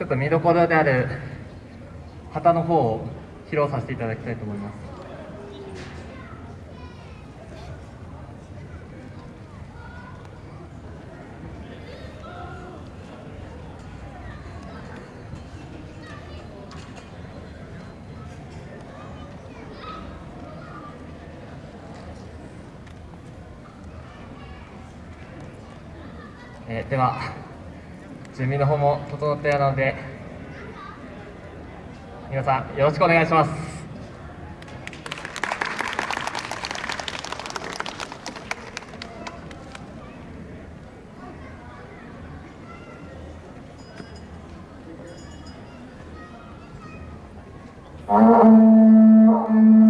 ちょっと見どころである旗の方を披露させていただきたいと思います。えーでは準備の方も整ったようなので皆さんよろしくお願いします「